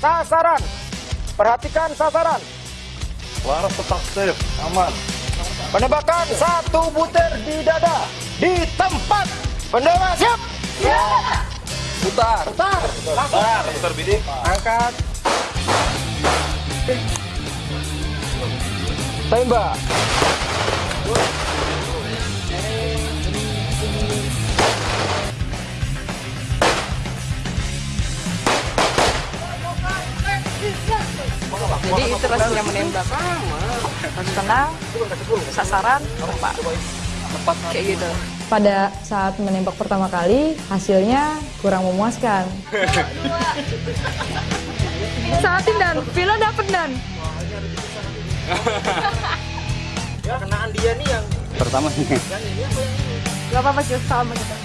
sasaran. Perhatikan sasaran. Laras tetap safe, aman. Penembakan satu butir di dada. Di tempat. Pendewa siap. Putar. Putar. Langsung. Putar, putar bidik. Angkat. Tembak. Jadi itu rasanya menembak. Harus tenang, sasaran, tepat. Tepat kayak gitu. Pada saat menembak pertama kali, hasilnya kurang memuaskan. Saatin dan, Vila dapet dan. Ya kenaan dia nih yang Pertama. Gak apa-apa sih, sama kita.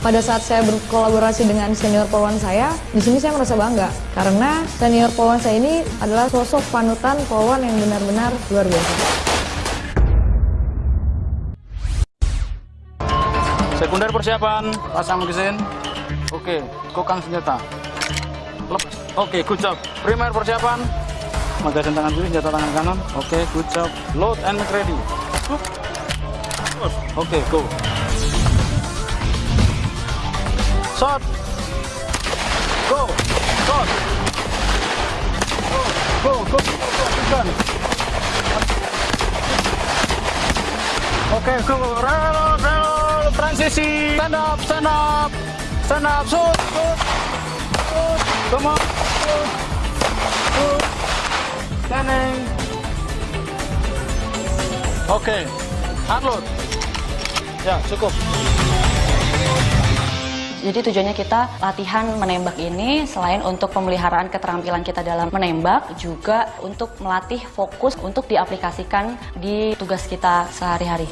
Pada saat saya berkolaborasi dengan senior poluan saya, di sini saya merasa bangga karena senior poluan saya ini adalah sosok panutan poluan yang benar-benar luar biasa. Sekunder persiapan, pasang mesin. Oke, kokang senjata. Lepas. Oke, good job. Primer persiapan. Magasin tangan kiri, senjata tangan kanan. Oke, good job. Load and ready. Oke, go. Shot. Go. Shot. Go, go, go, go. Oke, go. Reload, reload. Transisi. Stand up, stand up. Stand up. Shoot, shoot. Shoot. Come on. Shoot. Shoot. Standing. Oke. Unload. Ya, cukup. Jadi tujuannya kita latihan menembak ini selain untuk pemeliharaan keterampilan kita dalam menembak juga untuk melatih fokus untuk diaplikasikan di tugas kita sehari-hari.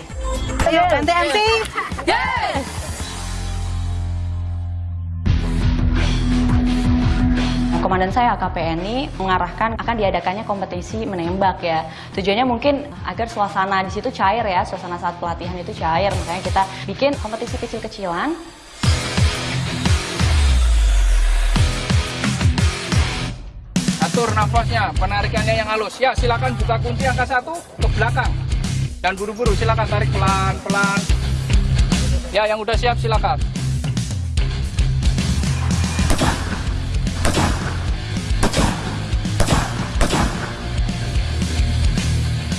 Ayo, ente-ente. Nah, Komandan saya AKPNI mengarahkan akan diadakannya kompetisi menembak ya. Tujuannya mungkin agar suasana di situ cair ya, suasana saat pelatihan itu cair. Makanya kita bikin kompetisi kecil-kecilan Atur nafasnya, penarikannya yang halus. Ya, silakan buka kunci angka satu ke belakang. Dan buru-buru silakan tarik pelan-pelan. Ya, yang udah siap silakan.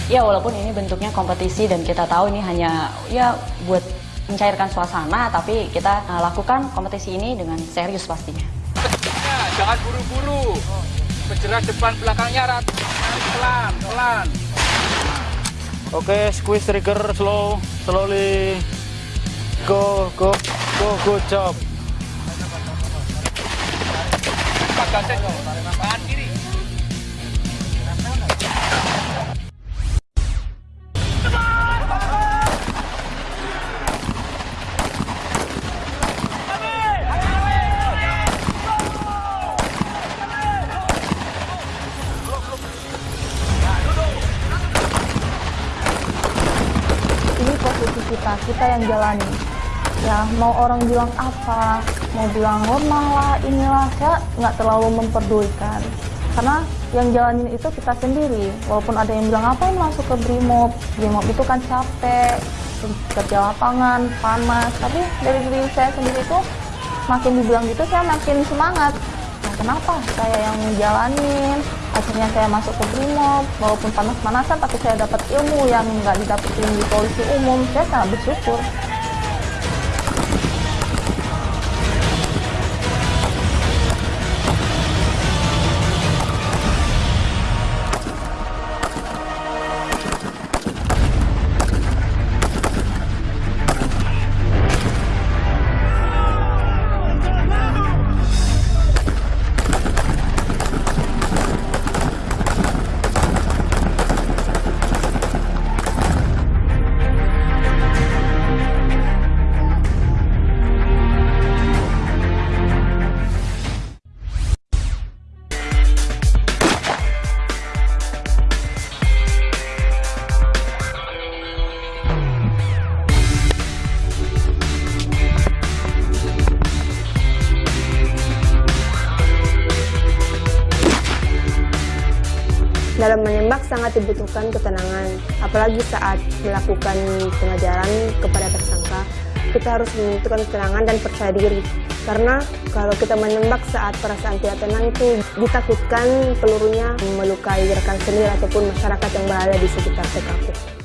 Ya walaupun ini bentuknya kompetisi dan kita tahu ini hanya ya buat mencairkan suasana, tapi kita uh, lakukan kompetisi ini dengan serius pastinya. Ya, jangan buru-buru. Bergerak depan belakangnya rat. Pelan, pelan. Oke, squeeze trigger slow, slowly. Go, go, go, good job. Kiri. Posisi kita, kita yang jalani. Ya, mau orang bilang apa, mau bilang normal lah, inilah, saya nggak terlalu memperdulikan. Karena yang jalanin itu kita sendiri. Walaupun ada yang bilang apa masuk ke Brimob, Brimob itu kan capek, kerja lapangan, panas. Tapi dari diri saya sendiri itu makin dibilang gitu saya makin semangat. Nah, kenapa saya yang jalanin? Akhirnya saya masuk ke Brimob, walaupun panas-panasan, tapi saya dapat ilmu yang nggak didapetin di polisi umum. Saya sangat bersyukur. Dalam menembak sangat dibutuhkan ketenangan, apalagi saat melakukan pengajaran kepada tersangka. Kita harus membutuhkan ketenangan dan percaya diri. Karena kalau kita menembak saat perasaan tidak tenang itu ditakutkan pelurunya melukai rekan sendiri ataupun masyarakat yang berada di sekitar TKP.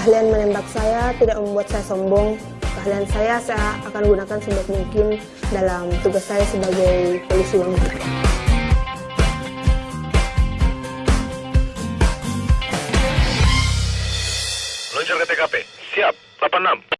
Keahlian menembak saya tidak membuat saya sombong. Keahlian saya saya akan gunakan sebaik mungkin dalam tugas saya sebagai polisi wanita. Meluncur ke TKP. Siap. 86.